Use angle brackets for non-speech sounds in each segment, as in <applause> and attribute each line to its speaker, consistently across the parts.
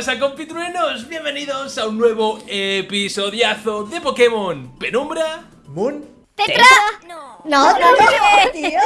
Speaker 1: ¿Qué pasa compitruenos? Bienvenidos a un nuevo episodiazo de Pokémon Penumbra
Speaker 2: Moon.
Speaker 3: ¡Tetra! No, no, no, <laughs>
Speaker 2: tío.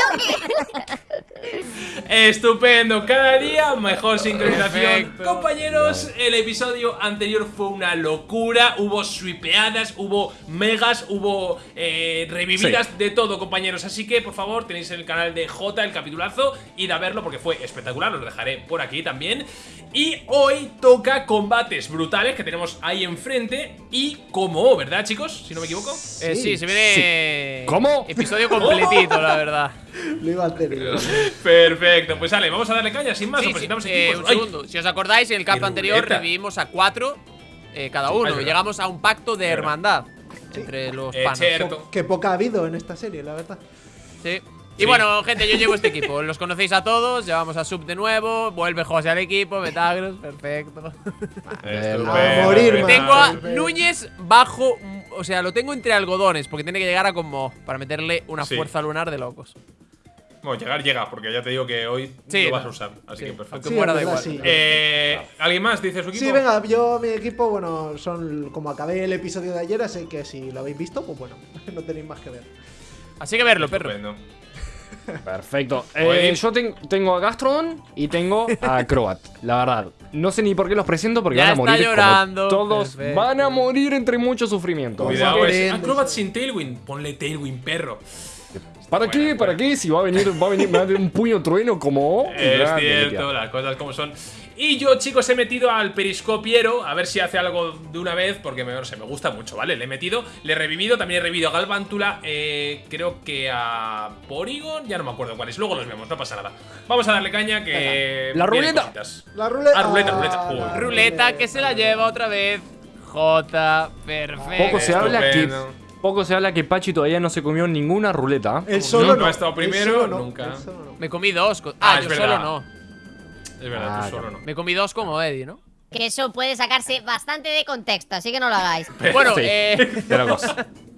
Speaker 1: Estupendo, cada día mejor sincronización
Speaker 4: Perfecto.
Speaker 1: Compañeros, el episodio anterior fue una locura Hubo swipeadas, hubo megas, hubo eh, revividas De todo compañeros, así que por favor tenéis en el canal de J el capitulazo Id a verlo porque fue espectacular, los dejaré por aquí también Y hoy toca combates brutales que tenemos ahí enfrente Y como, ¿verdad chicos? Si no me equivoco
Speaker 4: Eh, sí, se viene.
Speaker 5: ¿Cómo?
Speaker 4: Episodio completito, la verdad. <laughs>
Speaker 2: Lo iba a hacer.
Speaker 1: Perfecto, pues sale, vamos a darle caña sin más
Speaker 4: Sí, sí, eh,
Speaker 1: equipos
Speaker 4: un segundo. Si os acordáis, en el cap anterior
Speaker 1: ruleta.
Speaker 4: revivimos a cuatro eh, cada uno. llegamos a un pacto de hermandad entre los
Speaker 1: Eh,
Speaker 4: panas.
Speaker 1: cierto.
Speaker 2: Que poca ha habido en esta serie, la verdad.
Speaker 4: Sí. Y
Speaker 1: Sí.
Speaker 4: bueno, gente, yo llevo este equipo. Los conocéis a todos. Llevamos a Sub de nuevo. Vuelve José al equipo. Metagros, perfecto.
Speaker 1: Estupendo,
Speaker 2: A morir, man.
Speaker 4: Tengo a. Núñez bajo. O sea, lo tengo entre algodones. Porque tiene que llegar a como. Para meterle una
Speaker 1: Sí.
Speaker 4: fuerza lunar de locos.
Speaker 1: Bueno, llegar llega, porque ya te digo que hoy
Speaker 4: Sí,
Speaker 1: lo vas a usar, así
Speaker 4: Sí,
Speaker 1: que perfecto.
Speaker 4: aunque
Speaker 2: Sí,
Speaker 4: muera da igual.
Speaker 2: sí.
Speaker 1: Eh, ¿Alguien más dice su equipo?
Speaker 2: Sí, venga, yo, mi equipo, bueno, son como acabé el episodio de ayer, así que si lo habéis visto, pues bueno, <laughs> no tenéis más que ver.
Speaker 4: Así que verlo, perro.
Speaker 1: Estupendo.
Speaker 5: Perfecto. <laughs> Eh, yo ten- tengo a Gastrodon y tengo a <laughs> Croat. La verdad. No sé ni por qué los presento porque
Speaker 4: Ya
Speaker 5: van a
Speaker 4: está
Speaker 5: morir. como
Speaker 4: llorando.
Speaker 5: Todos
Speaker 4: Perfecto.
Speaker 5: van a morir entre mucho sufrimiento.
Speaker 1: Cuidado,
Speaker 2: a
Speaker 1: es
Speaker 2: ver.
Speaker 1: Acrobat sin Tailwind. Ponle Tailwind, perro.
Speaker 5: ¿Para qué?
Speaker 1: Bueno,
Speaker 5: ¿Para
Speaker 1: bueno.
Speaker 5: qué? Si va a venir, va a venir, me va a dar un puño trueno como. <laughs>
Speaker 1: Es cierto, las cosas como son. Y yo, chicos, he metido al periscopiero a ver si hace algo de una vez, porque me, no sé, me gusta mucho, ¿vale? Le he metido, le he revivido, también he revivido a Galvántula, eh, creo que a Porygon, ya no me acuerdo cuál es. Luego los vemos, no pasa nada. Vamos a darle caña que.
Speaker 5: La ruleta.
Speaker 1: cositas.
Speaker 2: La ruleta.
Speaker 1: Ah, ruleta, ruleta.
Speaker 2: la
Speaker 1: Uy.
Speaker 4: Ruleta que se la lleva otra vez. J. Perfecto.
Speaker 5: Poco se habla que. Poco se habla que Pachi todavía no se comió ninguna ruleta.
Speaker 2: El solo
Speaker 1: Nunca
Speaker 2: no.
Speaker 1: ha estado primero,
Speaker 2: solo no,
Speaker 1: nunca.
Speaker 2: el solo no.
Speaker 4: Me comí dos.
Speaker 1: Ah,
Speaker 4: Ah, yo
Speaker 1: verdad.
Speaker 4: solo no.
Speaker 1: Es verdad,
Speaker 5: Ah,
Speaker 1: tú solo no.
Speaker 4: Me comí dos como Eddie, ¿no?
Speaker 3: Que eso puede sacarse bastante de contexto, así que no lo hagáis. <laughs>
Speaker 4: Bueno,
Speaker 5: Sí.
Speaker 4: eh.
Speaker 5: Locos. <laughs>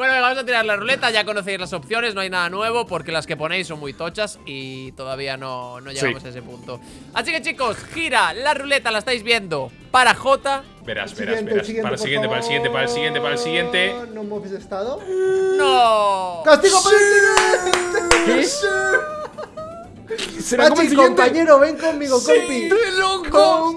Speaker 4: Bueno, venga, vamos a tirar la ruleta. Ya conocéis las opciones, no hay nada nuevo porque las que ponéis son muy tochas y todavía no, no llegamos
Speaker 5: Sí.
Speaker 4: a ese punto. Así que chicos, gira la ruleta, la estáis viendo para J.
Speaker 1: Verás,
Speaker 2: El
Speaker 1: verás, verás.
Speaker 2: el siguiente,
Speaker 1: Para el siguiente, para el siguiente, para el siguiente, para el siguiente.
Speaker 2: No hemos estado.
Speaker 4: ¡No!
Speaker 2: ¡Castigo para el siguiente!
Speaker 5: ¿Será como el
Speaker 2: Pachi,
Speaker 5: siguiente?
Speaker 2: compañero, ven conmigo, compi.
Speaker 5: ¡De locos!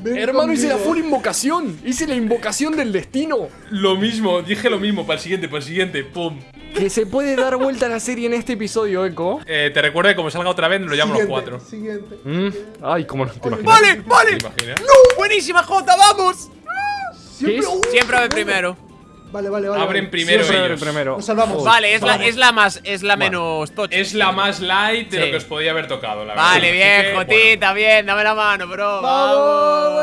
Speaker 2: Ven
Speaker 5: Hermano, hice la full invocación. Hice la invocación del destino.
Speaker 1: Lo mismo, dije lo mismo, para el siguiente, para el siguiente, pum.
Speaker 5: Que se puede dar vuelta a la serie en este episodio, Echo.
Speaker 1: Eh, te recuerdo que como salga otra vez, lo llamo los cuatro.
Speaker 2: Siguiente.
Speaker 5: Mm, Ay, cómo no te imaginas.
Speaker 4: ¡Vale, vale!
Speaker 1: ¿Te imaginas?
Speaker 4: ¡Buenísima J, vamos!
Speaker 5: ¿Qué es?
Speaker 4: Siempre primero.
Speaker 2: Vale, vale, vale.
Speaker 1: Abren
Speaker 2: vale.
Speaker 1: primero ellos.
Speaker 5: primero.
Speaker 2: Nos salvamos.
Speaker 4: Vale, es la,
Speaker 2: Vale.
Speaker 4: es la más, es la menos tocha.
Speaker 1: Es la más light de
Speaker 4: Sí.
Speaker 1: lo que os podía haber tocado, la
Speaker 4: Vale,
Speaker 1: verdad.
Speaker 4: bien,
Speaker 1: Así que,
Speaker 4: Jotita, bien, dame la mano, bro.
Speaker 2: ¡Vamos!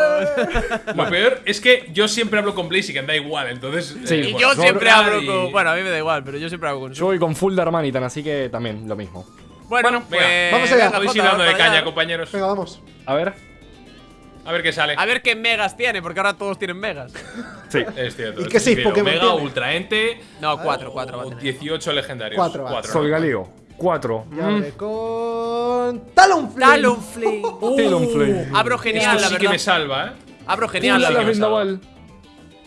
Speaker 2: <laughs>
Speaker 1: Lo peor es que yo siempre hablo con Blaziken, da igual, entonces.
Speaker 5: Sí.
Speaker 1: eh,
Speaker 4: Y
Speaker 1: bueno,
Speaker 4: yo siempre hablo
Speaker 1: y-
Speaker 4: con. Bueno, a mí me da igual, pero yo siempre hablo con
Speaker 5: Yo voy con full Darmanitan, así que también lo mismo.
Speaker 4: Bueno, pues.
Speaker 2: vamos allá.
Speaker 1: Podéis ir dando de caña, compañeros.
Speaker 2: Venga, vamos.
Speaker 5: A ver.
Speaker 1: A ver qué sale.
Speaker 4: A ver qué megas tiene, porque ahora todos tienen megas.
Speaker 5: Sí.
Speaker 1: Es cierto.
Speaker 2: ¿Y qué seis. Pokémon
Speaker 1: Omega,
Speaker 2: tiene?
Speaker 1: Ultra Ente.
Speaker 4: No, cuatro, cuatro va a
Speaker 1: o
Speaker 4: tener.
Speaker 1: 18 legendarios.
Speaker 2: Cuatro, va.
Speaker 1: Cuatro,
Speaker 5: Sol
Speaker 1: ¿no?
Speaker 5: Galeo. Cuatro.
Speaker 2: Y
Speaker 5: Mm,
Speaker 2: con. Talonflame.
Speaker 4: Talonflame. <laughs>
Speaker 5: Talonflame.
Speaker 4: Abro
Speaker 1: Esto
Speaker 4: genial, la
Speaker 1: sí que me salva, ¿eh?
Speaker 4: Abro genial, la
Speaker 5: la
Speaker 4: verdad.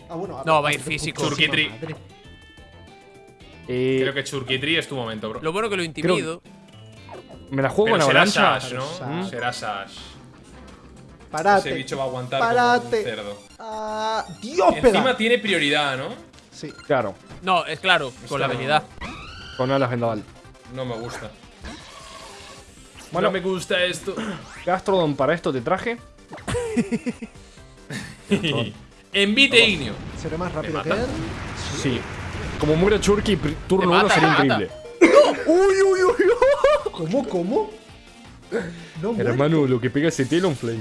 Speaker 2: Ah, bueno,
Speaker 4: No,
Speaker 2: abre-
Speaker 4: va a ir físico.
Speaker 1: Churquitri.
Speaker 5: Eh,
Speaker 1: Creo que Churkitri es tu momento, bro.
Speaker 4: Lo bueno que lo intimido.
Speaker 5: me la juego
Speaker 1: Pero
Speaker 5: con
Speaker 1: será
Speaker 5: avalancha.
Speaker 1: Sash, ¿no?
Speaker 2: Sash.
Speaker 1: Será Sash.
Speaker 2: Parate.
Speaker 1: Ese bicho va a aguantar
Speaker 2: Parate.
Speaker 1: como un cerdo.
Speaker 2: Ah, Dios,
Speaker 1: Encima
Speaker 2: pega.
Speaker 1: tiene prioridad, ¿no?
Speaker 2: Sí.
Speaker 5: Claro.
Speaker 4: No, es claro, con la habilidad.
Speaker 5: Con alas vendaval.
Speaker 1: No me gusta.
Speaker 5: Bueno.
Speaker 1: no me gusta esto. <coughs>
Speaker 5: Gastrodon, para esto te traje. <coughs>
Speaker 1: Envite Ignio.
Speaker 2: Seré más rápido que él.
Speaker 5: Sí. Como muera Churky, turno
Speaker 4: Te
Speaker 5: 1
Speaker 4: mata,
Speaker 5: sería increíble. ¡Uy, uy, uy! <laughs>
Speaker 2: ¿Cómo, cómo? No.
Speaker 5: Hermano, lo que pega ese Talonflame.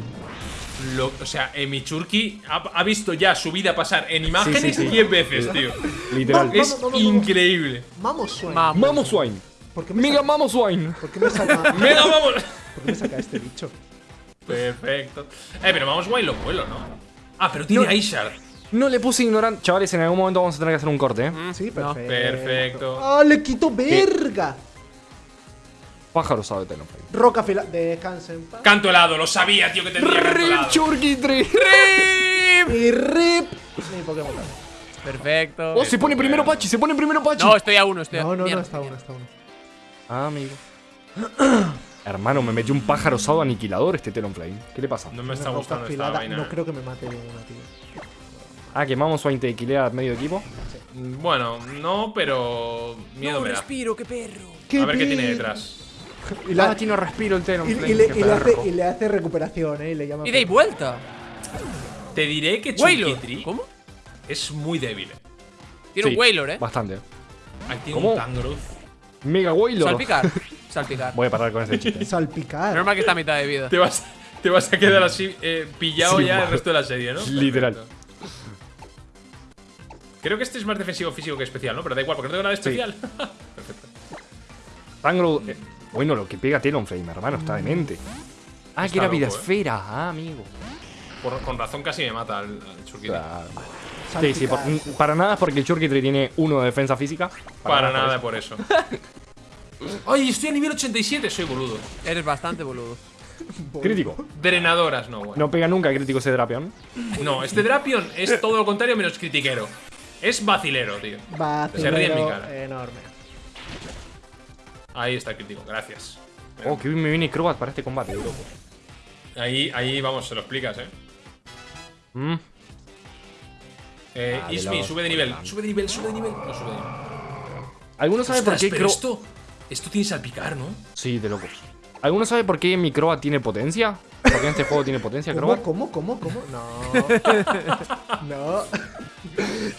Speaker 1: Lo- o sea, eh, mi Churki ha, ha visto ya su vida pasar en imágenes
Speaker 5: sí.
Speaker 1: 10 veces, <laughs> tío.
Speaker 5: Literal.
Speaker 2: Vamos,
Speaker 1: Es
Speaker 2: vamos, vamos.
Speaker 1: increíble.
Speaker 2: Vamos, Swain.
Speaker 4: Vamos.
Speaker 5: Swine.
Speaker 2: ¿Por qué me,
Speaker 5: Mega
Speaker 2: saca,
Speaker 5: Mamo Swine.
Speaker 2: ¿por qué me saca, <laughs>
Speaker 1: Mega, vamos.
Speaker 2: ¿por qué me saca este bicho?
Speaker 1: Perfecto. Eh, pero vamos guay lo vuelo, ¿no? Ah, pero tiene
Speaker 5: No.
Speaker 1: Aishard.
Speaker 5: No le puse ignorante. Chavales, en algún momento vamos a tener que hacer un corte, ¿eh?
Speaker 2: Sí,
Speaker 4: No.
Speaker 2: perfecto.
Speaker 1: Perfecto.
Speaker 2: ¡Ah, le quito verga!
Speaker 5: Pájaro sabe Talonflame.
Speaker 2: Roca afilada. Descansa en paz.
Speaker 1: Canto helado, lo sabía, tío, que tendría canto helado.
Speaker 5: Churkitri!
Speaker 2: Y rip. Ni Pokémon.
Speaker 4: Perfecto.
Speaker 5: ¡Oh, se pone primero Pachi! ¡Se pone primero Pachi!
Speaker 4: No, estoy a uno, estoy a
Speaker 2: No, no, no,
Speaker 4: mierda,
Speaker 2: está uno,
Speaker 4: mierda.
Speaker 2: está uno.
Speaker 5: Ah, amigo. <clears throat> Hermano, me metió un pájaro osado aniquilador este Talonflame. ¿Qué le pasa?
Speaker 1: No me está gustando esta vaina.
Speaker 2: No creo que me mate de una, tío.
Speaker 5: Ah, que Mamo Swain te equilea medio equipo.
Speaker 1: Bueno, no, pero. Miedo me da.
Speaker 4: respiro, qué perro.
Speaker 1: A ver qué tiene detrás. <laughs>
Speaker 2: Y, la-
Speaker 5: Ah, tiene respiro el
Speaker 2: y-
Speaker 5: Talonflame.
Speaker 2: y le, y le hace, y le hace recuperación, ¿eh? Y le llama.
Speaker 4: Y de vuelta.
Speaker 1: Te diré que. Chunkytree
Speaker 4: ¿Cómo?
Speaker 1: es muy débil. eh.
Speaker 4: Tiene
Speaker 5: Sí,
Speaker 4: un Wailor, eh.
Speaker 5: Bastante.
Speaker 1: Ahí tiene
Speaker 5: ¿Cómo?
Speaker 1: un Tangrowth.
Speaker 5: Mega Wailor.
Speaker 4: Salpicar. <laughs> Salpicar.
Speaker 5: Voy a parar con ese chiste. <laughs>
Speaker 2: Salpicar.
Speaker 4: Normal que está a mitad de vida.
Speaker 1: Te vas, te vas a quedar así eh, pillado
Speaker 5: Sí,
Speaker 1: ya
Speaker 5: mal.
Speaker 1: el resto de la serie, ¿no?
Speaker 5: Literal.
Speaker 1: Perfecto. Creo que este es más defensivo físico que especial, ¿no? Pero da igual, porque no tengo nada de
Speaker 5: Sí.
Speaker 1: especial. Perfecto.
Speaker 5: Tangrowth. Eh, bueno, lo que pega Talonflame, hermano, está demente. Ah,
Speaker 1: Está
Speaker 5: que era
Speaker 1: loco,
Speaker 5: vida
Speaker 1: eh.
Speaker 5: esfera. Ah, amigo.
Speaker 1: Por- con razón casi me mata al, al Churkitry.
Speaker 5: Claro. Sí, sí, por- para nada porque el Churkitry tiene uno de defensa física.
Speaker 1: Para nada
Speaker 5: eso.
Speaker 1: por eso. <laughs> ¡Ay, estoy a nivel 87! Soy boludo.
Speaker 4: Eres bastante boludo. <laughs>
Speaker 5: Crítico.
Speaker 1: Drenadoras, no, bueno.
Speaker 5: No pega nunca crítico ese Drapion.
Speaker 1: No, este Drapion es todo lo contrario menos critiquero. Es vacilero, tío. Se ríe en mi
Speaker 2: Vacilero
Speaker 1: cara.
Speaker 2: enorme.
Speaker 1: Ahí está el crítico, gracias.
Speaker 5: Oh, que bien me viene Crobat para este combate, loco.
Speaker 1: Ahí, ahí, vamos, se lo explicas, eh.
Speaker 5: Mm.
Speaker 1: Eh,
Speaker 5: Ah,
Speaker 1: Ismi, sube de nivel. Sube de nivel, sube de nivel. No sube de nivel.
Speaker 5: ¿Alguno sabe por qué
Speaker 1: pero
Speaker 5: Crobat?
Speaker 1: esto, esto tiene salpicar, ¿no?
Speaker 5: Sí, de locos. ¿Alguno sabe por qué mi Crobat tiene potencia? ¿Por qué en este juego tiene potencia,
Speaker 2: ¿Cómo,
Speaker 5: Crobat?
Speaker 2: cómo, cómo, cómo? No. <laughs> no.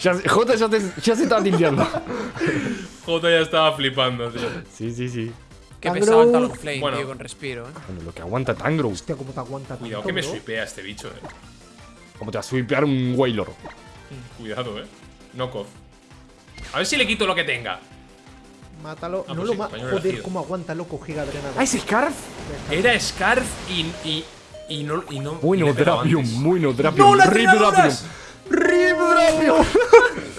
Speaker 5: Ya, se- Jota ya, te- ya se está tildeando. <laughs>
Speaker 1: Jota ya estaba flipando, tío.
Speaker 5: sí, sí, sí.
Speaker 4: Qué pesado el Talonflame,
Speaker 1: Bueno.
Speaker 4: tío, con respiro, eh.
Speaker 5: Bueno, lo que aguanta Tangrowth.
Speaker 2: Hostia, cómo te aguanta
Speaker 1: Cuidado
Speaker 2: tanto,
Speaker 1: que me
Speaker 2: bro.
Speaker 1: swipea este bicho, eh.
Speaker 5: Como te va a sweepear un Wailor.
Speaker 1: Cuidado, eh. Knockoff. A ver si le quito lo que tenga.
Speaker 2: Mátalo.
Speaker 1: Ah,
Speaker 2: no
Speaker 1: pues
Speaker 2: lo
Speaker 1: sí,
Speaker 2: ma
Speaker 1: español
Speaker 2: Joder,
Speaker 1: elegido.
Speaker 2: cómo aguanta, loco, giga drenado.
Speaker 5: ¡Ah, ese Scarf!
Speaker 1: Era Scarf y. y. y no. Y no
Speaker 5: Bueno, Drapion, bueno, Drapion.
Speaker 1: ¡No, las
Speaker 5: Rip! Drapion. Rip Drapion. <laughs>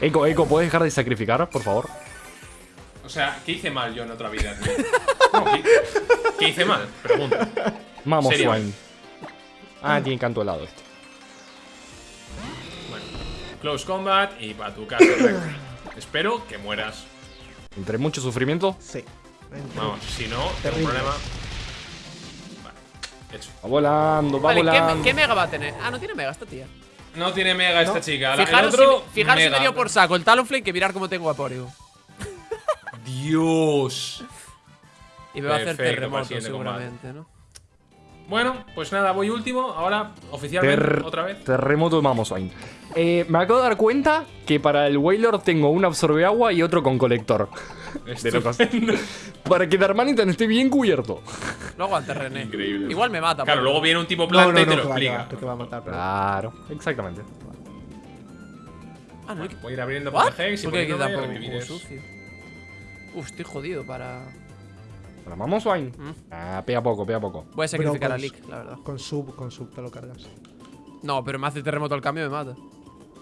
Speaker 5: Eco, Eco, ¿puedes dejar de sacrificar, por favor?
Speaker 1: O sea, ¿qué hice mal yo en otra vida, tío? No, ¿qué, qué hice mal? Pregunto.
Speaker 5: Vamos. Swine. Ah, tiene canto helado este.
Speaker 1: Bueno, close combat y para tu casa. Espero que mueras.
Speaker 5: Entre mucho sufrimiento,
Speaker 2: Sí.
Speaker 1: Vamos, si no, tengo un problema. Vale, hecho.
Speaker 5: va volando, va
Speaker 4: Vale, ¿qué,
Speaker 5: volando.
Speaker 4: ¿qué mega va a tener? Ah, no tiene mega esta tía.
Speaker 1: No tiene mega esta chica. La- el
Speaker 4: Fijaros,
Speaker 1: otro,
Speaker 4: si, fijaros si
Speaker 1: mega.
Speaker 4: me dio por saco el Talonflame que mirar cómo tengo a Porygon. <laughs>
Speaker 1: Dios.
Speaker 4: Y me va a hacer
Speaker 1: el
Speaker 4: terremoto seguramente, ¿no?
Speaker 1: Bueno, pues nada, voy último. Ahora, oficialmente,
Speaker 5: Ter-
Speaker 1: otra vez.
Speaker 5: Terremoto de Mamoswine. Eh, me acabo de dar cuenta que para el Wailor tengo un absorbe agua y otro con colector. De locos. <laughs> para que Darmanitan esté bien cubierto.
Speaker 4: No aguanta René.
Speaker 1: Increíble.
Speaker 4: Igual me mata.
Speaker 1: Claro, luego viene un tipo
Speaker 2: No,
Speaker 1: planta
Speaker 2: no,
Speaker 1: y
Speaker 2: no,
Speaker 1: te lo explica.
Speaker 2: va, que te va a matar. pero-
Speaker 5: Claro, exactamente.
Speaker 4: Ah, no, hay que-
Speaker 1: Voy a ir abriendo por Hex y
Speaker 4: ¿Por qué hay que
Speaker 1: poniéndome
Speaker 4: dar por
Speaker 1: revivides.
Speaker 4: juego sucio? Uf, estoy jodido para.
Speaker 5: Para Mamoswine.
Speaker 4: Mm.
Speaker 5: Ah, pega poco, pega poco.
Speaker 4: Voy a sacrificar a Lick, la verdad.
Speaker 2: Con sub, con sub te lo cargas.
Speaker 4: No, pero me hace terremoto al cambio y me mata.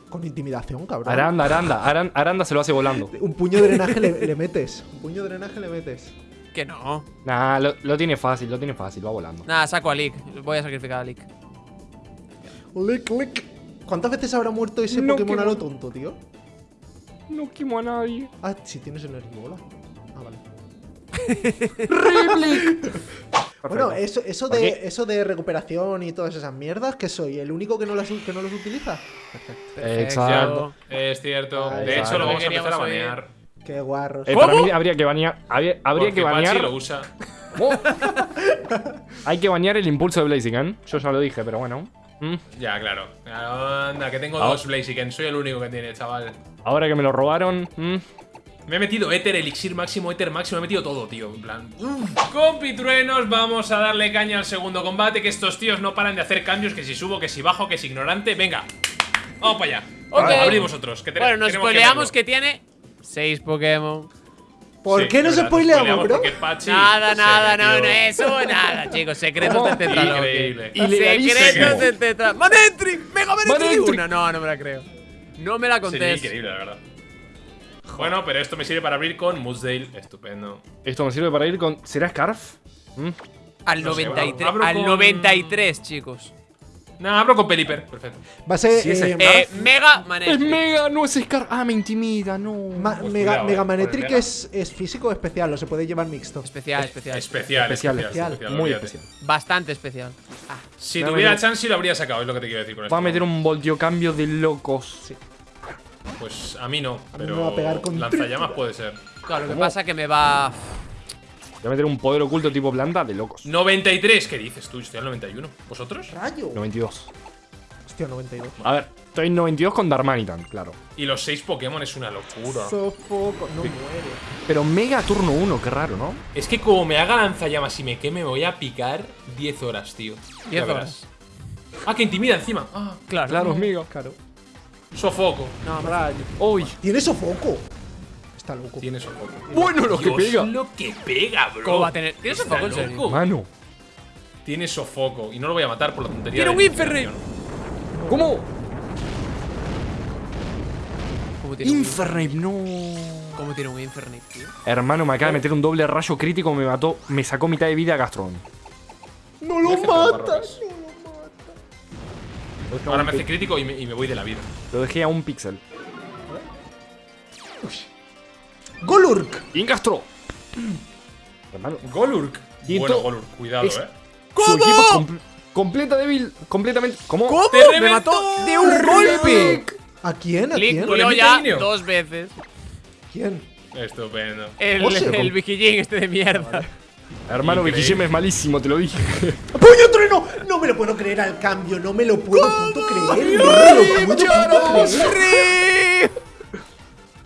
Speaker 2: Con intimidación, cabrón.
Speaker 5: Aranda, Aranda, Aran- Aranda se lo hace volando. <laughs>
Speaker 2: Un puño de drenaje le, le metes. Un puño de drenaje le metes.
Speaker 4: Que no.
Speaker 5: Nah, lo, lo tiene fácil, lo tiene fácil, va volando.
Speaker 4: Nada, saco a Lick. Voy a sacrificar a Lick.
Speaker 2: Lick, lick. ¿Cuántas veces habrá muerto ese
Speaker 5: No,
Speaker 2: Pokémon a lo tonto, tío?
Speaker 5: No quemo a nadie.
Speaker 2: Ah, si tienes energibola. Ah, vale. <laughs> Bueno, eso, eso,
Speaker 5: ¿Por
Speaker 2: de, eso de recuperación y todas esas mierdas, que soy el único que no, las, que no los utiliza. Perfecto.
Speaker 5: Exacto.
Speaker 1: Es cierto.
Speaker 2: Ahí
Speaker 1: de hecho, lo vamos a empezar a banear.
Speaker 2: Qué guarros.
Speaker 5: Eh, para mí habría que banear. Habría, habría que
Speaker 1: Pachi
Speaker 5: banear.
Speaker 1: lo usa. <laughs>
Speaker 5: Oh. Hay que banear el impulso de Blaziken. Yo ya lo dije, pero bueno. Mm.
Speaker 1: Ya, claro. Anda, que tengo
Speaker 5: Ah.
Speaker 1: dos Blaziken. Soy el único que tiene, chaval.
Speaker 5: Ahora que me lo robaron. mm.
Speaker 1: Me he metido Ether, Elixir máximo, Ether máximo. Me he metido todo, tío. En plan. Compitruenos, vamos a darle caña al segundo combate. Que estos tíos no paran de hacer cambios. Que si subo, que si bajo, que si ignorante. Venga. Vamos para allá.
Speaker 4: Ok.
Speaker 1: Abrid vosotros. Que te-
Speaker 4: Bueno, nos
Speaker 1: que
Speaker 4: spoileamos que tiene 6 Pokémon.
Speaker 2: ¿Por
Speaker 1: Sí,
Speaker 2: qué no se spoileamos, bro?
Speaker 1: Pachi
Speaker 4: Nada, nada, no, no, eso, nada, chicos. Secretos del Tetraloque.
Speaker 1: Increíble.
Speaker 5: Ilegalísimo.
Speaker 4: Secretos del Tetraloque. ¡Manentry! ¡Mega Manentry! Una, no, no me la creo. No me la
Speaker 1: Sería
Speaker 4: contés.
Speaker 1: increíble, la verdad. Bueno, pero esto me sirve para abrir con Moosdale. Estupendo.
Speaker 5: Esto me sirve para ir con. ¿Será Scarf? ¿Mm?
Speaker 4: Al
Speaker 1: No sé,
Speaker 4: 93,
Speaker 1: abro
Speaker 4: al
Speaker 1: con-
Speaker 4: 93, chicos.
Speaker 1: Nah, abro con Peliper. Perfecto.
Speaker 2: Va a ser
Speaker 5: Sí, es
Speaker 2: eh.
Speaker 4: Eh, Mega
Speaker 5: Es
Speaker 4: Manetric.
Speaker 5: Mega, no es Scarf. Ah, me intimida, no.
Speaker 2: Ma-
Speaker 1: Pues
Speaker 2: Mega,
Speaker 1: cuidado,
Speaker 2: Mega
Speaker 1: eh,
Speaker 2: Manetric
Speaker 1: el
Speaker 2: es, es físico o especial, o se puede llevar mixto.
Speaker 4: Especial, especial.
Speaker 1: Especial,
Speaker 5: Especial,
Speaker 1: especial.
Speaker 2: especial.
Speaker 5: Muy especial.
Speaker 4: Bastante especial. Ah,
Speaker 1: Si tuviera chance, lo habría sacado, es lo que te quiero decir con esto.
Speaker 5: Va a meter un voltio cambio de locos.
Speaker 1: Pues a mí no,
Speaker 2: mí
Speaker 1: pero
Speaker 2: me va a pegar con
Speaker 1: lanzallamas puede ser.
Speaker 4: claro, lo que pasa que me va.
Speaker 5: Voy a meter un poder oculto tipo planta de locos.
Speaker 1: 93, ¿qué dices tú? Estoy al 91. ¿Vosotros?
Speaker 2: ¡Rayo!
Speaker 5: 92.
Speaker 2: Hostia, 92.
Speaker 5: A ver, estoy en 92 con Darmanitan, claro.
Speaker 1: Y los 6 Pokémon es una locura.
Speaker 2: Sofoco. No muere.
Speaker 5: Pero Mega turno 1, qué raro, ¿no?
Speaker 1: Es que como me haga lanzallamas y me queme, me voy a picar 10 horas, tío.
Speaker 4: 10
Speaker 1: Ya verás.
Speaker 4: horas.
Speaker 1: Ah, que intimida encima. Ah,
Speaker 4: Claro.
Speaker 5: Claro, es Mega.
Speaker 2: Claro.
Speaker 1: Sofoco.
Speaker 4: No,
Speaker 2: Rayo.
Speaker 5: Uy.
Speaker 2: Tiene sofoco. Está loco.
Speaker 1: Tiene sofoco.
Speaker 5: Bueno, lo que pega.
Speaker 1: lo que pega, bro.
Speaker 4: ¿Cómo va a tener? ¿Tiene sofoco, en serio?
Speaker 5: Mano.
Speaker 1: Tiene sofoco. Y no lo voy a matar por la tontería.
Speaker 4: Tiene un Infernape.
Speaker 5: ¿Cómo?
Speaker 4: ¿Cómo tiene un
Speaker 5: Infernape, no.
Speaker 4: ¿Cómo tiene un Infernape, tío?
Speaker 5: Hermano, me acaba de meter un doble rayo crítico, me mató, me sacó mitad de vida a Gastron.
Speaker 2: ¡No lo
Speaker 1: Déjate de
Speaker 2: mata!
Speaker 1: barrocas. Ahora me hace crítico y me, y me voy de la vida.
Speaker 5: Lo dejé a un pixel.
Speaker 2: ¡Golurk!
Speaker 5: ¡Ingastro! Hermano,
Speaker 1: Golurk.
Speaker 5: Y
Speaker 1: bueno, Golurk, cuidado,
Speaker 5: es-
Speaker 1: eh.
Speaker 5: su equipo es compl- completa débil, completamente. ¿Cómo?
Speaker 4: ¿Cómo?
Speaker 1: ¡Te
Speaker 4: ¡Me mató de un golpe!
Speaker 2: ¿A quién? ¿A quién?
Speaker 1: El
Speaker 4: murió ya dos veces.
Speaker 2: ¿Quién?
Speaker 1: Estupendo.
Speaker 4: El,
Speaker 2: se-
Speaker 4: el Bikijin este de mierda.
Speaker 5: Hermano,
Speaker 1: Increíble.
Speaker 5: Vicky es malísimo, te lo dije.
Speaker 2: ¡Puño trueno! No me lo puedo creer al cambio, no me lo puedo puto creer. No me lo puedo puto creer.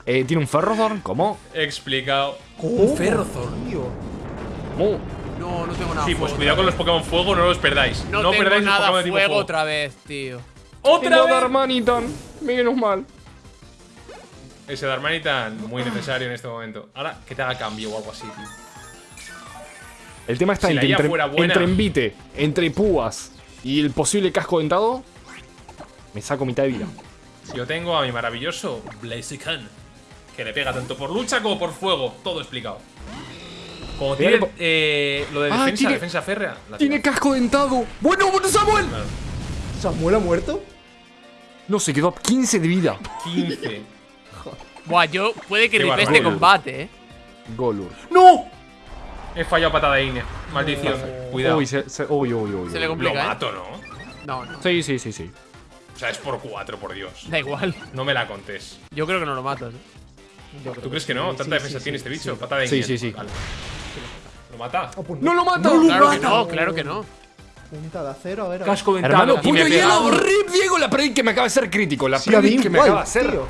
Speaker 5: Eh, ¿Tiene un Ferrothorn? ¿Cómo?
Speaker 1: Explicado.
Speaker 2: ¿Cómo,
Speaker 1: Ferrothorn.
Speaker 2: tío?
Speaker 5: ¿Cómo?
Speaker 4: No, no tengo nada.
Speaker 1: Sí, pues cuidado con los Pokémon fuego, no los perdáis. No,
Speaker 4: No, tengo
Speaker 1: perdáis los
Speaker 4: nada
Speaker 1: Pokémon de tipo
Speaker 4: fuego
Speaker 1: fuego.
Speaker 4: otra vez, tío.
Speaker 1: ¡Otra
Speaker 5: Tengo
Speaker 1: vez!
Speaker 5: Darmanitan. Menos mal.
Speaker 1: Ese Darmanitan, muy necesario en este momento. Ahora, que te haga cambio o algo así, tío.
Speaker 5: El tema está
Speaker 1: Si
Speaker 5: en que entre, entre envite, entre púas y el posible casco dentado, me saco mitad de vida.
Speaker 1: Yo tengo a mi maravilloso Blaziken, que le pega tanto por lucha como por fuego. Todo explicado. Como tiene eh, lo de
Speaker 5: Ah,
Speaker 1: defensa,
Speaker 5: tiene-
Speaker 1: defensa férrea. la
Speaker 5: Tiene
Speaker 1: tira.
Speaker 5: casco dentado. Bueno, bueno, Samuel.
Speaker 1: Claro.
Speaker 2: ¿Samuel ha muerto?
Speaker 5: No, se quedó a 15 de vida.
Speaker 1: 15.
Speaker 4: Buah, yo puede que ripe este combate, eh.
Speaker 5: Golur.
Speaker 1: ¡No! He fallado patada de Ine. Maldición. Cuidado.
Speaker 5: Uy, se, se- uy, uy, uy,
Speaker 4: Se le
Speaker 1: Lo
Speaker 4: complica, ¿eh?
Speaker 1: mato, ¿no?
Speaker 4: No, no.
Speaker 5: Sí, sí, sí, sí.
Speaker 1: O sea, es por 4, por Dios.
Speaker 4: Da igual.
Speaker 1: No me la contés.
Speaker 4: Yo creo que no lo matas, eh.
Speaker 1: ¿Tú crees que
Speaker 2: sí,
Speaker 1: no?
Speaker 2: sí,
Speaker 1: ¿Tanta
Speaker 2: sí,
Speaker 1: defensa
Speaker 2: sí,
Speaker 1: tiene
Speaker 2: sí,
Speaker 1: este bicho?
Speaker 2: sí.
Speaker 1: Patada de
Speaker 5: Sí,
Speaker 1: Ine.
Speaker 5: sí, sí.
Speaker 1: Vale. ¿Lo mata?
Speaker 2: Oh, pues
Speaker 5: ¡No lo mata!
Speaker 4: Claro que no, claro que no.
Speaker 2: Punta de acero, a ver. a ver.
Speaker 1: Casco.
Speaker 5: Hermano,
Speaker 1: me
Speaker 5: puño hielo, rip, Diego, la predict que me acaba de ser crítico. La
Speaker 2: Sí,
Speaker 5: predict que me acaba de hacer.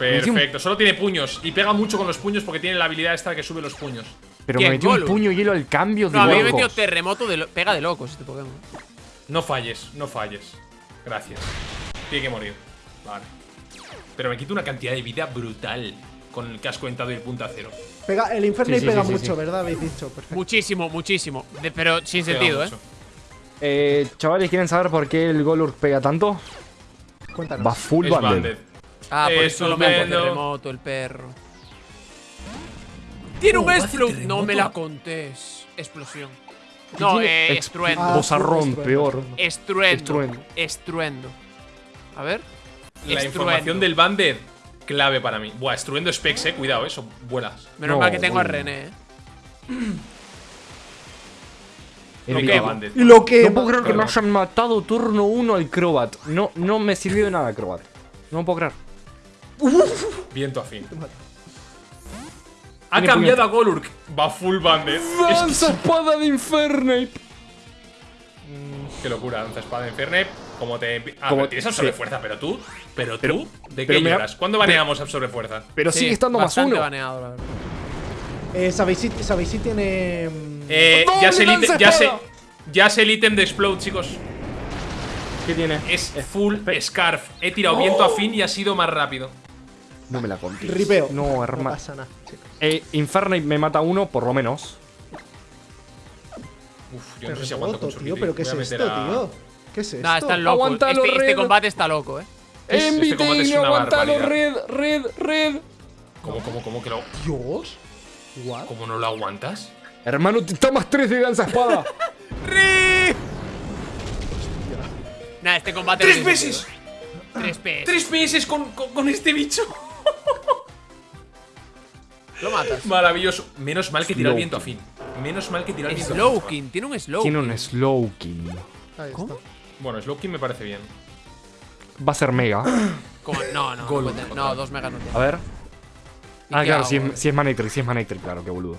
Speaker 1: Perfecto. Solo tiene puños. Y pega mucho con los puños porque tiene la habilidad esta que sube los puños.
Speaker 5: Pero
Speaker 4: ¿Quién,
Speaker 5: me metió un
Speaker 4: Golur?
Speaker 5: puño hielo al cambio de
Speaker 4: No, a mí me
Speaker 5: locos.
Speaker 4: metió terremoto de lo- pega de locos este Pokémon.
Speaker 1: No falles, no falles. Gracias. Tiene que morir. Vale. Pero me quita una cantidad de vida brutal con el casco dentado y el punta cero.
Speaker 2: Pega, el Infernape
Speaker 5: Sí, sí,
Speaker 2: pega
Speaker 5: sí, sí,
Speaker 2: mucho,
Speaker 5: sí.
Speaker 2: ¿verdad? Habéis dicho. Perfecto.
Speaker 4: Muchísimo, muchísimo. De- pero sin
Speaker 1: Pega
Speaker 4: sentido, eh.
Speaker 1: mucho.
Speaker 5: Eh, chavales, ¿quieren saber por qué el Golur pega tanto?
Speaker 2: Cuéntanos.
Speaker 5: Va full banded.
Speaker 4: Ah, por eso lo mete
Speaker 1: Estupendo.
Speaker 4: terremoto, el perro. Tiene
Speaker 1: Oh,
Speaker 4: un Explode. No me la contés. Explosión. No, eh, estruendo.
Speaker 2: Ah,
Speaker 5: Bozarrón,
Speaker 2: estruendo,
Speaker 5: peor.
Speaker 2: estruendo.
Speaker 4: Estruendo.
Speaker 5: Estruendo.
Speaker 4: A ver.
Speaker 1: La
Speaker 4: Estruendo.
Speaker 1: información del banded, clave para mí. Buah, estruendo specs, eh. Cuidado, eso. Vuelas.
Speaker 4: Menos
Speaker 5: No,
Speaker 4: mal que tengo a. René, eh.
Speaker 5: El
Speaker 1: Ok,
Speaker 5: Viva.
Speaker 1: banded.
Speaker 2: Y lo que.
Speaker 5: No puedo creer que
Speaker 1: Perdón.
Speaker 5: hayan matado turno 1 al Crobat. No, no me sirvió de nada Crobat. No puedo creer.
Speaker 1: Viento afín. Ha cambiado a Golurk. Va full banded. Es
Speaker 5: ¡Lanza espada de Infernape!
Speaker 1: Qué locura, lanza espada de Infernape. Como te. Ah,
Speaker 5: Como-
Speaker 1: pero tienes absorbe
Speaker 5: sí.
Speaker 1: fuerza, pero tú. Pero tú. ¿De qué
Speaker 5: pero
Speaker 1: lloras? ¿Cuándo baneamos absorbe fuerza?
Speaker 5: Pero
Speaker 4: Sí,
Speaker 5: sigue estando más uno.
Speaker 4: baneado, la verdad.
Speaker 2: Eh, ¿sabéis, si, ¿Sabéis si tiene. mm,
Speaker 1: Eh,
Speaker 5: ¡Doble
Speaker 1: ya sé el ítem.
Speaker 5: lanza
Speaker 1: Ya sé. Ya sé el ítem de Explode, chicos.
Speaker 5: ¿Qué tiene?
Speaker 1: Es full Scarf. He tirado viento afín y ha sido más rápido.
Speaker 5: No me la conté.
Speaker 2: Ripeo.
Speaker 5: No,
Speaker 2: No
Speaker 5: hermano.
Speaker 2: pasa nada, chicos.
Speaker 5: Eh, Infernape me mata uno, por lo menos.
Speaker 1: Uf, yo no sé si aguanto con
Speaker 2: tío, pero ¿qué es esto,
Speaker 1: a-
Speaker 2: tío? ¿Qué es esto?
Speaker 4: Nah, están locos. Este, este combate está loco, eh.
Speaker 5: Tail,
Speaker 1: una
Speaker 5: aguantalo, red, red, red.
Speaker 1: ¿Cómo, cómo, cómo que lo,
Speaker 2: Dios. What?
Speaker 1: cómo no lo aguantas?
Speaker 5: Hermano, te más 3 de danza espada. <laughs>
Speaker 4: ¡Ri! Nah, este combate.
Speaker 1: ¡Tres
Speaker 4: no
Speaker 1: veces!
Speaker 4: Tres PS.
Speaker 1: ¡Tres PS con, con, con este bicho!
Speaker 4: Lo matas.
Speaker 1: Maravilloso. Menos mal que tira el viento a fin. Menos mal que tira el viento a fin.
Speaker 4: Slowking, tiene un slow.
Speaker 5: Tiene un slow kill.
Speaker 2: Ahí
Speaker 4: ¿Cómo?
Speaker 1: Bueno, Slowking me parece bien.
Speaker 5: Va a ser mega. <coughs>
Speaker 4: No, no, no, no, dos megas no tiene.
Speaker 5: A ver.
Speaker 4: ¿Y
Speaker 5: Ah, claro,
Speaker 4: hago?
Speaker 5: si es, si es Manectric, si es Manectric, claro, qué boludo.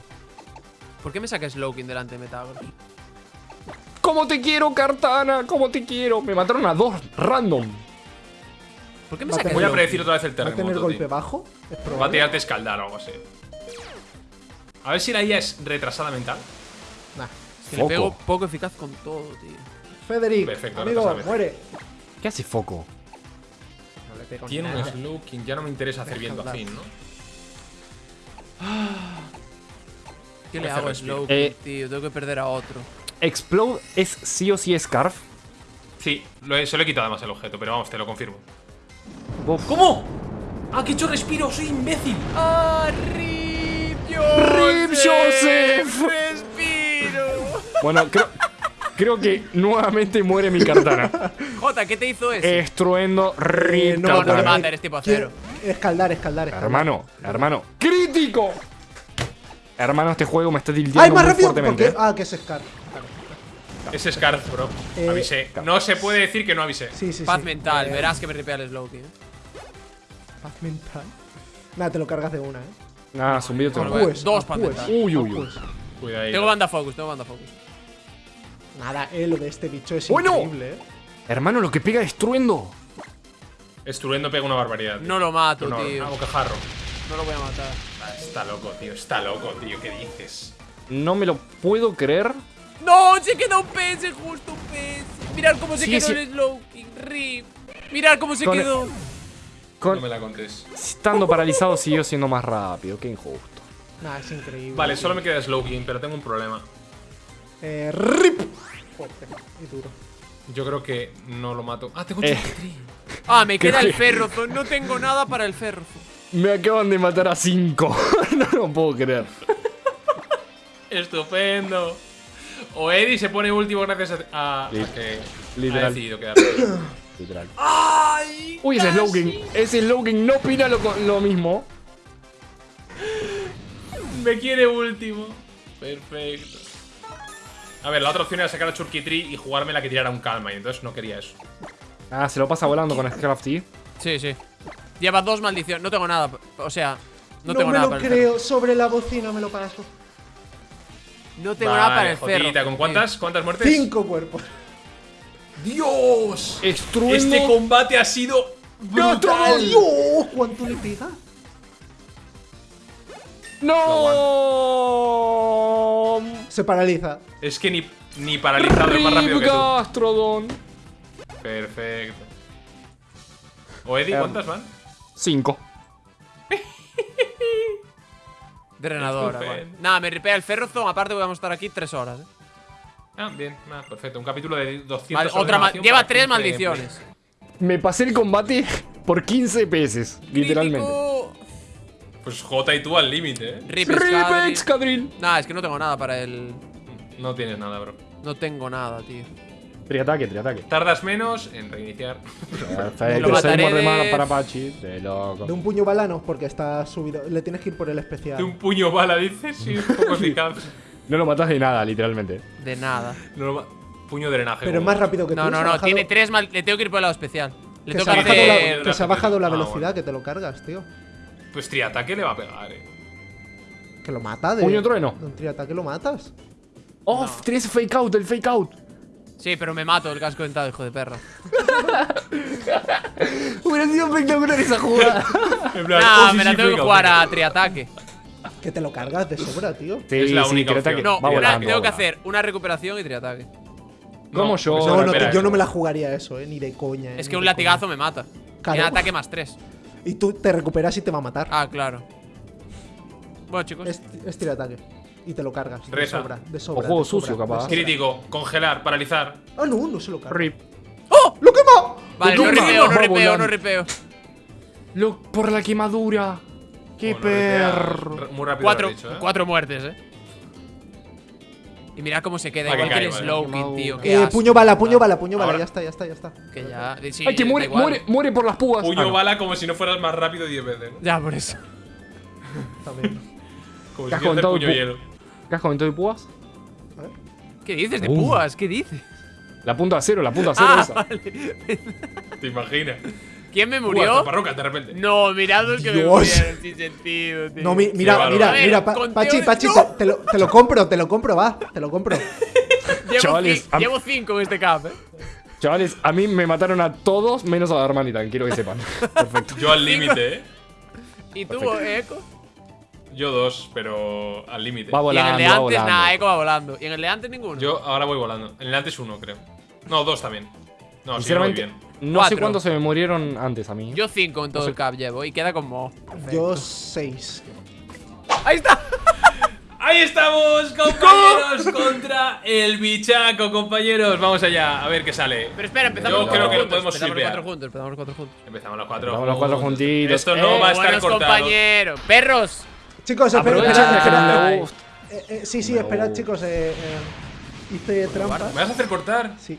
Speaker 4: ¿Por qué me saca Slowking delante de Metagross?
Speaker 5: ¿Cómo te quiero, Cartana? ¿Cómo te quiero? Me mataron a dos random.
Speaker 4: ¿Por qué me
Speaker 2: Va a
Speaker 4: saca
Speaker 2: tener-
Speaker 1: Voy a
Speaker 4: Slowking?
Speaker 1: predecir otra vez el
Speaker 2: ¿Va a tener
Speaker 1: terremoto.
Speaker 2: golpe
Speaker 1: tío.
Speaker 2: bajo? Es
Speaker 1: Va a tirarte escaldar o algo así. A ver si la IA es retrasada mental.
Speaker 2: Nah.
Speaker 4: Es que le
Speaker 5: Foco.
Speaker 4: pego poco eficaz con todo, tío.
Speaker 2: Federic,
Speaker 1: Perfecto,
Speaker 2: amigo, muere.
Speaker 5: ¿Qué hace Foco?
Speaker 2: No le pego
Speaker 1: Tiene un
Speaker 2: nada.
Speaker 1: Slowking. Ya no me interesa hacer viento a
Speaker 2: Escaldar.
Speaker 1: fin, ¿no?
Speaker 4: ¿Qué le hago a. Slowking,
Speaker 5: Eh.
Speaker 4: tío? Tengo que perder a otro.
Speaker 5: Explode es sí o sí Scarf.
Speaker 1: Sí, lo he, se lo he quitado además el objeto, pero vamos, te lo confirmo. ¿Cómo? ¡Ah, que he hecho respiro! ¡Soy imbécil!
Speaker 4: ¡Ah, Rip
Speaker 5: ¡Rip Joseph!
Speaker 4: ¡Respiro!
Speaker 5: Bueno, creo, creo que nuevamente muere mi Cartana.
Speaker 4: Jota, ¿qué te hizo ese?
Speaker 5: Estruendo Rip
Speaker 2: no,
Speaker 4: no, no te mata, eres tipo acero.
Speaker 2: Quiero- Escaldar, escaldar, escaldar.
Speaker 5: Hermano, hermano. ¡Crítico! Hermano, este juego me está tilteando
Speaker 2: ¡Ay, más
Speaker 5: muy
Speaker 2: rápido!
Speaker 5: fuertemente.
Speaker 2: Porque, ah, que es Scar.
Speaker 1: Es Scarf, bro.
Speaker 2: Eh,
Speaker 1: avisé. No se puede decir que no avisé.
Speaker 2: Sí, sí,
Speaker 4: Paz
Speaker 2: sí.
Speaker 4: mental,
Speaker 2: Eh,
Speaker 4: verás que me ripea el Slowking. ¿eh?
Speaker 2: Paz mental. Nada, te lo cargas de una, eh.
Speaker 5: Nada, zumbido.
Speaker 2: Pues,
Speaker 4: dos mental.
Speaker 5: Uy, uy, uy.
Speaker 1: Cuida ahí.
Speaker 4: Tengo banda focus, tengo banda focus.
Speaker 2: Nada, eh, lo de este bicho es
Speaker 5: Bueno.
Speaker 2: increíble, eh.
Speaker 5: Hermano, lo que pega destruyendo.
Speaker 1: Estruendo pega una barbaridad. tío.
Speaker 4: No lo mato,
Speaker 1: No,
Speaker 4: tío.
Speaker 1: bocajarro.
Speaker 4: No lo voy a matar.
Speaker 1: Ah, Está loco, tío. Está loco, tío. ¿Qué dices?
Speaker 5: No me lo puedo creer.
Speaker 4: ¡No! Se queda un PS, justo un PS. Mirad cómo se
Speaker 5: Sí,
Speaker 4: quedó
Speaker 5: sí.
Speaker 4: el Slowking. Rip. Mirad cómo se
Speaker 5: Con el-
Speaker 4: quedó.
Speaker 5: Con-
Speaker 1: No me la contés.
Speaker 5: Estando paralizado siguió siendo más rápido. Qué injusto.
Speaker 2: Nada, es increíble.
Speaker 1: Vale, solo me queda Slowking, pero tengo un problema.
Speaker 2: Eh, rip. Fuerte y duro.
Speaker 1: Yo creo que no lo mato. Ah, tengo
Speaker 5: Eh.
Speaker 4: Ah, me queda el Ferrozo. No tengo nada para el Ferrozo.
Speaker 5: Me acaban de matar a cinco. <laughs> no lo puedo creer.
Speaker 1: Estupendo. O Eddie se pone último gracias a, a- que
Speaker 5: literal.
Speaker 1: ha decidido quedarse. <coughs>
Speaker 5: Literal.
Speaker 4: ¡Ay!
Speaker 5: Uy, ese Slowking. Ese Slowking no opina lo, lo mismo.
Speaker 1: Me quiere último. Perfecto. A ver, la otra opción era sacar a Churkitri y jugarme la que tirara un calma, y entonces no quería eso.
Speaker 5: Ah, se lo pasa volando con Scrafty.
Speaker 4: Sí, sí. Lleva dos maldiciones. No tengo nada. O sea, no,
Speaker 2: No,
Speaker 4: tengo
Speaker 2: me
Speaker 4: nada
Speaker 2: lo
Speaker 4: para el
Speaker 2: creo. Sobre la bocina me lo paso.
Speaker 4: No tengo nada para el.
Speaker 1: ¿con cuántas? ¿Cuántas muertes?
Speaker 2: Cinco cuerpos.
Speaker 1: ¡Dios!
Speaker 5: Estruendo.
Speaker 1: Este combate ha sido brutal.
Speaker 2: ¡Dios! ¿Cuánto le pega?
Speaker 5: ¡No!
Speaker 2: Se paraliza.
Speaker 1: Es que ni, ni paralizado es más rápido que tú.
Speaker 5: Gastrodon.
Speaker 1: Perfecto. ¿O Eddie,
Speaker 5: Em.
Speaker 1: cuántas van?
Speaker 5: Cinco.
Speaker 4: Drenadora, vale. Nada, me ripea el Ferrozo. Aparte, vamos a estar aquí tres horas. ¿eh?
Speaker 1: Ah, bien, ah, perfecto. Un capítulo de 200
Speaker 4: Vale,
Speaker 1: sobre
Speaker 4: otra Lleva tres
Speaker 1: 15
Speaker 4: maldiciones.
Speaker 5: Me pasé el combate por 15 pesos. Literalmente.
Speaker 4: Crítico.
Speaker 1: Pues J y tú al límite, ¿eh?
Speaker 4: Rip.
Speaker 5: Excadrill.
Speaker 4: Nah, es que no tengo nada para el.
Speaker 1: No tienes nada, bro.
Speaker 4: No tengo nada, tío.
Speaker 5: Triataque, triataque.
Speaker 1: Tardas menos en reiniciar.
Speaker 5: Perfecto, <laughs>
Speaker 4: Lo mataré
Speaker 5: de para Pachi. De loco.
Speaker 2: De un puño balano porque está subido. Le tienes que ir por el especial.
Speaker 1: De un puño bala, dices, sí, un poco <laughs> eficaz.
Speaker 5: No lo matas de nada, literalmente.
Speaker 4: De nada.
Speaker 1: No lo puño de drenaje.
Speaker 2: Pero es
Speaker 1: como-
Speaker 2: más rápido que tú.
Speaker 4: No, no, no.
Speaker 2: bajado-
Speaker 4: Tiene tres mal. Le tengo que ir por el lado especial. Le
Speaker 2: Que
Speaker 4: tengo
Speaker 2: se,
Speaker 4: que hacer.
Speaker 2: la, que se ha bajado la
Speaker 1: Ah,
Speaker 2: velocidad
Speaker 1: bueno.
Speaker 2: que te lo cargas, tío.
Speaker 1: Pues triataque le va a pegar, eh.
Speaker 2: Que lo mata de.
Speaker 5: Puño trueno.
Speaker 2: De un triataque lo matas.
Speaker 5: Oh, tienes fake out, el fake out.
Speaker 4: Sí, pero me mato el casco dentado, hijo de perra. <laughs>
Speaker 5: Hubiera sido espectacular esa jugada.
Speaker 4: Nah,
Speaker 1: oh, sí,
Speaker 4: me la
Speaker 1: sí,
Speaker 4: tengo que jugar a triataque.
Speaker 2: Que te lo cargas de sobra, tío.
Speaker 5: Sí,
Speaker 1: Es la
Speaker 5: sí,
Speaker 1: única
Speaker 5: triataque.
Speaker 1: opción.
Speaker 4: No,
Speaker 5: Va volando,
Speaker 4: tengo que hacer una recuperación y triataque.
Speaker 5: Como yo.
Speaker 1: pues
Speaker 2: No, no, yo no me la jugaría eso, eh. Ni de coña. eh,
Speaker 4: Es que un latigazo
Speaker 2: coña.
Speaker 4: me mata.
Speaker 2: Claro.
Speaker 4: Tiene ataque más tres.
Speaker 2: Y tú te recuperas y te va a matar.
Speaker 4: Ah, claro. Bueno, chicos.
Speaker 2: Es, es triataque. Y te lo cargas. De
Speaker 1: Reza.
Speaker 2: sobra. De sobra.
Speaker 5: juego
Speaker 2: de sobra,
Speaker 5: sucio,
Speaker 2: de
Speaker 5: capaz.
Speaker 2: sobra.
Speaker 1: Crítico, congelar, paralizar.
Speaker 2: Ah, no, no se lo carga.
Speaker 5: Rip.
Speaker 2: ¡Oh! ¡Lo quema!
Speaker 4: Vale, no
Speaker 5: Toma.
Speaker 4: ripeo, no ripeo, no ripeo.
Speaker 5: Lo- por la quemadura. Qué
Speaker 1: Bueno,
Speaker 5: perro.
Speaker 1: Muy rápido
Speaker 4: Cuatro,
Speaker 1: dicho, ¿eh?
Speaker 4: cuatro muertes, eh. Y mira cómo se queda,
Speaker 1: que
Speaker 4: igual que el. Slowking, tío. Qué
Speaker 2: Eh,
Speaker 4: asco.
Speaker 2: puño bala, puño bala, puño bala. Ya está, ya está, ya está.
Speaker 4: Que ya. sí,
Speaker 5: Ay, que muere, muere, muere por las púas.
Speaker 1: Puño
Speaker 5: Ah, no.
Speaker 1: bala como si no fueras más rápido 10 veces, ¿no?
Speaker 4: Ya, por eso. <laughs>
Speaker 2: También.
Speaker 1: Como
Speaker 5: ¿Qué
Speaker 1: si
Speaker 5: has
Speaker 1: hicieras
Speaker 5: contado
Speaker 1: puño
Speaker 5: pu-
Speaker 1: hielo.
Speaker 5: ¿Qué has comentado de púas?
Speaker 4: ¿Qué dices de
Speaker 5: Uh.
Speaker 4: púas? ¿Qué dices?
Speaker 5: La punta de cero, la punta <laughs> cero
Speaker 4: Ah,
Speaker 5: esa.
Speaker 4: vale.
Speaker 1: ¿Te imaginas?
Speaker 4: ¿Quién me murió?
Speaker 1: de repente.
Speaker 4: No, mirad los que me
Speaker 2: Dios.
Speaker 4: murieron sin sentido, tío.
Speaker 2: No, mi- mira, mira, mira, Pa- Pachi,
Speaker 4: de-
Speaker 2: Pachi,
Speaker 4: ¡No!
Speaker 2: te, te lo, te lo compro, te lo compro, va, te lo compro. <laughs>
Speaker 4: Llevo,
Speaker 5: Chavales,
Speaker 4: llevo cinco en este cap, eh.
Speaker 5: Chavales, a mí me mataron a todos menos a la hermanita, quiero que sepan. <laughs> Perfecto.
Speaker 1: Yo al límite, ¿eh?
Speaker 4: ¿Y tú,
Speaker 5: Perfecto.
Speaker 4: Eco?
Speaker 1: Yo dos, pero al límite.
Speaker 5: Va
Speaker 4: Y en
Speaker 5: volando,
Speaker 4: el de
Speaker 5: va
Speaker 4: antes,
Speaker 5: volando.
Speaker 4: nada, Eco va volando. ¿Y en el de antes ninguno?
Speaker 1: Yo ahora voy volando. En el antes uno, creo. No, dos también. No, sí, voy
Speaker 5: Sinceramente,
Speaker 1: bien.
Speaker 5: No
Speaker 4: Cuatro.
Speaker 5: sé cuántos se me murieron antes a mí.
Speaker 4: Yo cinco en todo el cap llevo y queda como.
Speaker 2: Yo seis.
Speaker 4: ¡Ahí está! <laughs>
Speaker 1: Ahí estamos, compañeros, contra el bichaco, compañeros. Vamos allá, a ver qué sale.
Speaker 4: Pero espera, empezamos
Speaker 1: Yo
Speaker 4: los
Speaker 1: creo
Speaker 4: cuatro
Speaker 1: que lo podemos
Speaker 4: empezamos los cuatro juntos, empezamos los cuatro juntos.
Speaker 1: Empezamos los cuatro.
Speaker 5: Empezamos los cuatro juntitos.
Speaker 1: Esto no
Speaker 5: Eh,
Speaker 1: va a estar
Speaker 4: buenos
Speaker 1: cortado.
Speaker 4: compañeros. ¡Perros!
Speaker 2: Chicos, espera,
Speaker 5: Aprovecha
Speaker 2: espera,
Speaker 5: que
Speaker 2: espera.
Speaker 5: no
Speaker 4: espera.
Speaker 5: me gusta.
Speaker 2: Eh, eh, sí, sí, esperad, chicos. Eh, eh, hice trampa.
Speaker 1: ¿Me vas a hacer cortar?
Speaker 2: Sí.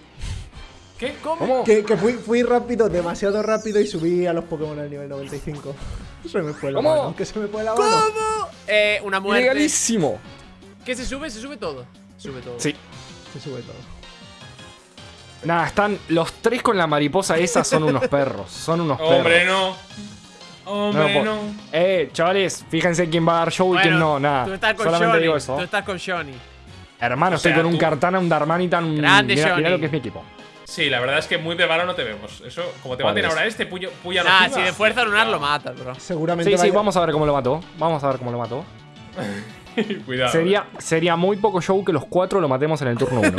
Speaker 1: ¿Qué?
Speaker 5: ¿Cómo?
Speaker 2: Que, que fui, fui rápido, demasiado rápido y subí a los Pokémon al nivel 95. <laughs> Se me fue la
Speaker 5: ¿Cómo?
Speaker 2: mano. Que se me fue la mano.
Speaker 4: ¿Cómo? Eh, una muerte.
Speaker 5: Ilegalísimo.
Speaker 4: ¿Qué se sube? ¿Se sube todo? Sube todo.
Speaker 5: Sí.
Speaker 2: Se sube todo.
Speaker 5: Nada, están los tres con la mariposa esa son unos perros. Son unos perros.
Speaker 1: Hombre, no. Hombre, no.
Speaker 5: Eh, chavales, fíjense quién va a dar show y quién no, nada.
Speaker 4: Tú estás con
Speaker 5: Solamente
Speaker 4: Johnny.
Speaker 5: digo eso.
Speaker 4: Tú estás con Johnny.
Speaker 5: Hermano,
Speaker 1: O sea,
Speaker 5: estoy con un Cartana, un Darmanitan, un.
Speaker 4: Grande,
Speaker 5: mira,
Speaker 4: Johnny.
Speaker 5: mira lo que es mi equipo.
Speaker 1: Sí, la verdad es que muy preparado no te vemos. Eso, como te
Speaker 5: ¿Cuál
Speaker 1: maten
Speaker 5: es?
Speaker 1: ahora este, puya, puya
Speaker 4: Nah,
Speaker 1: nociva.
Speaker 4: si de fuerza lunar lo matas, bro.
Speaker 2: Seguramente
Speaker 5: Sí, sí, vamos a ver cómo lo mató. Vamos a ver cómo lo mató. <laughs>
Speaker 1: Cuidado.
Speaker 5: Sería, sería muy poco show que los cuatro lo matemos en el turno <laughs> 1.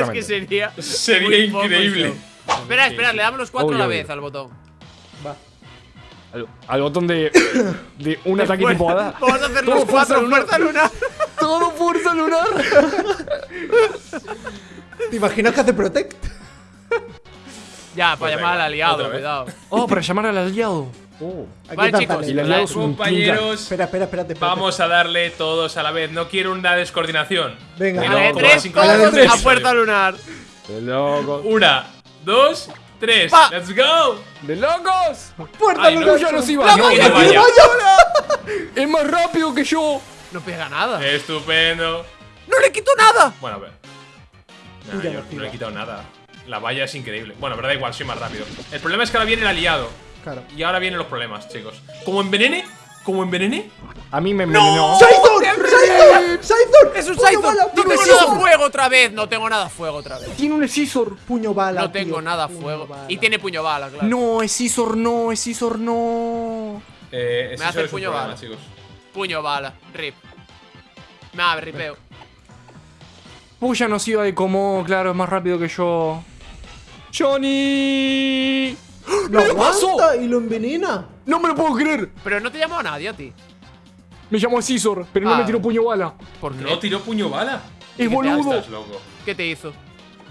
Speaker 4: Es que sería.
Speaker 1: Sería increíble.
Speaker 4: Espera, espera, le damos los cuatro
Speaker 5: Obvio,
Speaker 4: a la
Speaker 5: obvio.
Speaker 4: vez al botón.
Speaker 2: Va.
Speaker 5: Al, al botón de, <coughs> de un ataque
Speaker 4: Fuerza-
Speaker 5: tipo hada. <laughs>
Speaker 4: Vamos a hacer
Speaker 5: Todo
Speaker 4: los cuatro,
Speaker 5: fuerza lunar. Todo fuerza lunar.
Speaker 2: ¿Te imaginas que hace Protect?
Speaker 4: Ya, para
Speaker 1: Pues <laughs>
Speaker 4: llamar al aliado, cuidado.
Speaker 5: Oh, para llamar al aliado. Oh.
Speaker 4: Vale, chicos.
Speaker 5: Y
Speaker 1: Compañeros,
Speaker 2: Espera, espera, espérate. espérate.
Speaker 1: vamos a darle todos a la vez. No quiero una descoordinación.
Speaker 2: Venga.
Speaker 4: A
Speaker 1: no,
Speaker 4: la de tres,
Speaker 2: a la de tres.
Speaker 4: a puerta lunar.
Speaker 5: De locos.
Speaker 1: Una, dos, tres.
Speaker 4: Pa.
Speaker 1: ¡Let's go!
Speaker 5: ¡De locos!
Speaker 2: ¡Puerta
Speaker 1: Ay, no,
Speaker 2: lunar!
Speaker 5: ¡Ya nos iba!
Speaker 4: ¡La
Speaker 5: ¡No,
Speaker 4: valla,
Speaker 5: no,
Speaker 1: vaya!
Speaker 5: ¡Es más rápido que yo!
Speaker 4: No pega nada.
Speaker 1: Estupendo.
Speaker 4: ¡No le quito nada!
Speaker 1: Bueno, a ver. Nah, yo no le he quitado nada. La valla es increíble. Bueno, pero da igual, soy más rápido. El problema es que ahora viene el aliado.
Speaker 2: Claro.
Speaker 1: Y ahora vienen los problemas, chicos. Como envenene, como envenene.
Speaker 5: A mí me envenenó.
Speaker 2: ¡Scythor! ¡Scythor!
Speaker 4: ¡Es un
Speaker 2: bala!
Speaker 4: ¡No
Speaker 2: ¡Puño
Speaker 4: tengo nada fuego otra vez! No tengo nada fuego otra vez.
Speaker 5: Tiene un Scizor.
Speaker 2: Puño bala.
Speaker 4: No tengo
Speaker 2: tío,
Speaker 4: nada fuego.
Speaker 2: bala.
Speaker 4: Y tiene puño bala, claro.
Speaker 5: No, Scizor no, Scizor no.
Speaker 1: Eh,
Speaker 4: Me hace el puño
Speaker 1: problema,
Speaker 4: bala.
Speaker 1: chicos.
Speaker 4: Puño bala. Rip. Nada, ripeo.
Speaker 5: Puya nos iba de como, claro, es más rápido que yo. ¡Johnny!
Speaker 2: ¡Lo
Speaker 5: ¿Qué pasó?
Speaker 2: y lo envenena!
Speaker 5: No me lo puedo creer.
Speaker 4: Pero no te llamó a nadie a ti.
Speaker 5: Me llamó Scizor, pero no
Speaker 4: Ah.
Speaker 5: me tiró puño bala.
Speaker 4: ¿Por qué?
Speaker 1: No tiró puño bala.
Speaker 5: Es boludo.
Speaker 1: Estás loco.
Speaker 4: ¿Qué te hizo?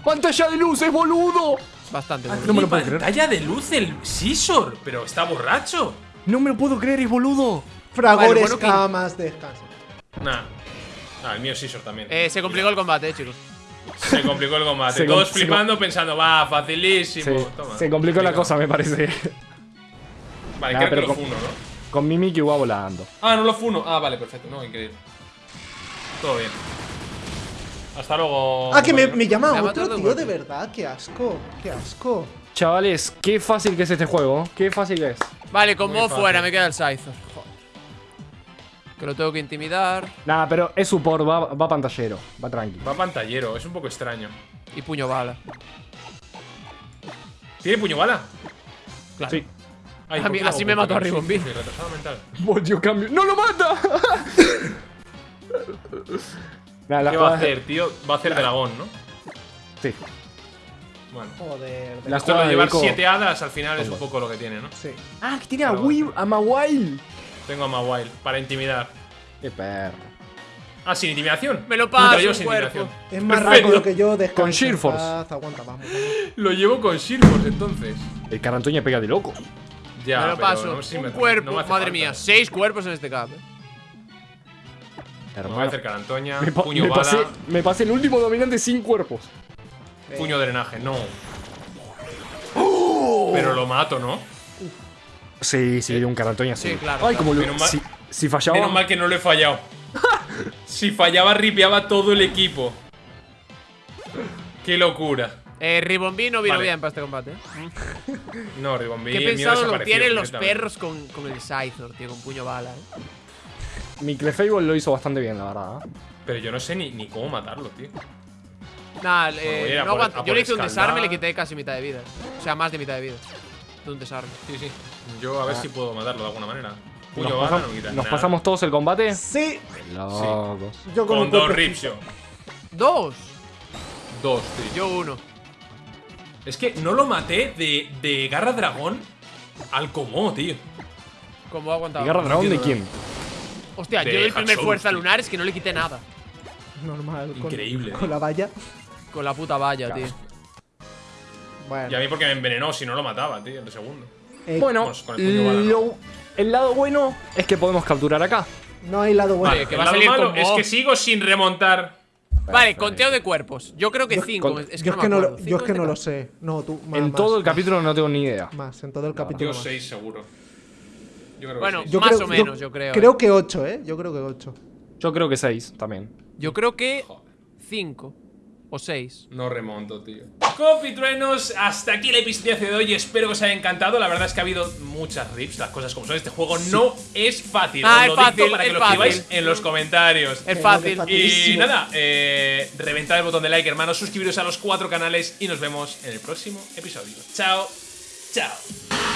Speaker 5: Pantalla de luz, es boludo.
Speaker 4: Bastante.
Speaker 1: Ah,
Speaker 4: bueno.
Speaker 5: No me lo puedo creer.
Speaker 1: pantalla de luz el Scissor, pero está borracho.
Speaker 5: No me lo puedo creer, es boludo.
Speaker 2: Fragores,
Speaker 4: bueno, que-
Speaker 2: camas, descansa.
Speaker 1: Nah. Nah, el mío Scissor también.
Speaker 4: Eh, se complicó el combate, eh, chicos.
Speaker 1: Se complicó el combate.
Speaker 5: Com-
Speaker 1: Todos
Speaker 5: se
Speaker 1: flipando pensando, va, facilísimo.
Speaker 5: Se,
Speaker 1: Toma.
Speaker 5: se complicó la cosa, me parece.
Speaker 1: Vale,
Speaker 5: Nah,
Speaker 1: creo que lo
Speaker 5: con-
Speaker 1: funo, ¿no?
Speaker 5: Con mi Mickey va volando.
Speaker 1: Ah, no lo funo. Ah, vale, perfecto. No, increíble. Todo bien. Hasta luego.
Speaker 2: Ah, que me, me llama
Speaker 4: Me
Speaker 2: otro tío, de verdad. Qué asco, qué asco.
Speaker 5: Chavales, qué fácil que es este juego. Qué fácil que es.
Speaker 4: Vale, con
Speaker 1: fácil.
Speaker 4: fuera, me queda el Scyther. Que lo tengo que intimidar.
Speaker 5: Nada, pero es support, va, va pantallero. Va tranqui.
Speaker 1: Va pantallero, es un poco extraño.
Speaker 4: Y puño bala.
Speaker 1: ¿Tiene puño bala?
Speaker 4: Claro.
Speaker 5: Sí.
Speaker 1: Ay,
Speaker 4: A
Speaker 1: ¿por
Speaker 4: mí-
Speaker 1: qué lo
Speaker 4: así me mató a
Speaker 1: mental.
Speaker 5: Voltio cambio. ¡No lo mata! <laughs> La
Speaker 1: ¿Qué va a hacer, tío? Va a hacer dragón, ¿no?
Speaker 5: Sí.
Speaker 1: Bueno.
Speaker 2: Joder. de-
Speaker 5: La
Speaker 1: Esto de llevar
Speaker 5: Eco-
Speaker 1: siete hadas al final es un poco lo que tiene, ¿no?
Speaker 2: Sí.
Speaker 5: Ah, que tiene a Weave, a Mawile.
Speaker 1: Tengo a Mawile para intimidar.
Speaker 5: Qué perro.
Speaker 1: Ah, sin intimidación.
Speaker 4: Me lo paso,
Speaker 1: sin intimidación.
Speaker 2: Es más
Speaker 1: Perfecto.
Speaker 2: rápido que yo, descansa.
Speaker 5: Con Sheer
Speaker 2: en
Speaker 5: Force.
Speaker 2: paz, Aguanta, vamos, vamos. <laughs>
Speaker 1: Lo llevo con Shirfors entonces.
Speaker 5: El Carantoña pega de loco.
Speaker 1: Ya,
Speaker 4: me lo paso.
Speaker 1: no sé si
Speaker 4: un
Speaker 1: me-
Speaker 4: cuerpo.
Speaker 1: no me hace
Speaker 4: Madre
Speaker 1: falta.
Speaker 4: mía, seis cuerpos en este cap. eh.
Speaker 1: Me voy a acercar a Antoña.
Speaker 5: Me, pa-
Speaker 1: puño
Speaker 5: me
Speaker 1: bala.
Speaker 5: pasé, me pasé el último dominante sin cuerpos.
Speaker 1: Puño drenaje, no. Pero lo mato, ¿no?
Speaker 5: Sí, sí, un Carantoña sí.
Speaker 4: Sí, claro,
Speaker 5: Ay,
Speaker 4: claro.
Speaker 5: como lo,
Speaker 1: Menos mal-
Speaker 5: si, si fallaba.
Speaker 1: Menos mal que no lo he fallado. <laughs> si fallaba, ripeaba todo el equipo. Qué locura.
Speaker 4: Eh, Ribombí no vino
Speaker 1: Vale.
Speaker 4: bien para este combate. ¿eh? <laughs>
Speaker 1: No, Ribombí.
Speaker 4: ¿Qué pensado lo tienen los perros con, con el Scythor, tío, con puño bala, eh?
Speaker 5: Mi Clefable lo hizo bastante bien, la verdad. ¿eh?
Speaker 1: Pero yo no sé ni, ni cómo matarlo, tío.
Speaker 4: Nah, eh, no
Speaker 1: por-
Speaker 4: Yo le hice un desarme y le quité casi mitad de vida. O sea, más de mitad de vida. De un desarme.
Speaker 1: Sí, sí. Yo a ver si puedo matarlo de alguna manera. Puño
Speaker 5: Nos,
Speaker 1: bala, no quita
Speaker 5: nos
Speaker 1: nada.
Speaker 5: pasamos todos el combate.
Speaker 2: Sí,
Speaker 5: Locos.
Speaker 2: yo con,
Speaker 1: dos Ripsio.
Speaker 4: ¡Dos!
Speaker 1: Dos, tío.
Speaker 4: Yo uno.
Speaker 1: Es que no lo maté de, de Garra Dragón al Comó, tío.
Speaker 4: ¿Cómo ha aguantado?
Speaker 5: ¿Y Garra Dragón de quién?
Speaker 4: Hostia,
Speaker 1: De
Speaker 4: yo el primer fuerza
Speaker 1: tío.
Speaker 4: lunar es que no le quité nada.
Speaker 2: Normal.
Speaker 1: Increíble,
Speaker 2: Con,
Speaker 1: eh.
Speaker 2: la valla.
Speaker 4: Con la puta valla, tío.
Speaker 2: Bueno.
Speaker 1: Y a mí porque me envenenó, si no lo mataba, tío, en el segundo.
Speaker 2: Eh,
Speaker 5: Bueno,
Speaker 1: con el puño bala, ¿no?
Speaker 5: lo- el lado bueno es que podemos capturar acá.
Speaker 2: no hay lado bueno.
Speaker 4: Vale, que
Speaker 1: el
Speaker 4: va a salir
Speaker 1: malo es que sigo sin remontar.
Speaker 4: Vale, conteo de cuerpos. Yo creo que
Speaker 2: Yo-
Speaker 4: cinco.
Speaker 5: con-
Speaker 4: es que
Speaker 2: yo
Speaker 4: no
Speaker 2: es que no, lo, yo es que no lo sé. No, tú. más,
Speaker 5: en
Speaker 2: más,
Speaker 5: todo el
Speaker 2: más,
Speaker 5: capítulo no tengo ni idea.
Speaker 2: Más, en todo el capítulo.
Speaker 1: Yo
Speaker 2: más.
Speaker 1: seis seguro. Yo creo que
Speaker 4: Bueno,
Speaker 1: seis.
Speaker 2: Yo
Speaker 4: Más
Speaker 2: creo-
Speaker 4: o menos, yo creo,
Speaker 2: Creo
Speaker 4: eh.
Speaker 2: que 8, ¿eh? Yo creo que 8.
Speaker 5: Yo creo que 6 también.
Speaker 4: Yo creo que cinco. O seis.
Speaker 1: No remonto, tío. Compitruenos, hasta aquí el episodio de hoy. Espero que os haya encantado. La verdad es que ha habido muchas rips, las cosas como son. Este juego no es fácil.
Speaker 4: Ah,
Speaker 1: Os
Speaker 4: es
Speaker 1: lo dicto
Speaker 4: fácil,
Speaker 1: para que lo escribáis en los comentarios.
Speaker 4: Es fácil.
Speaker 1: Y nada, eh, reventad el botón de like, hermanos. Suscribiros a los cuatro canales y nos vemos en el próximo episodio. Chao, chao.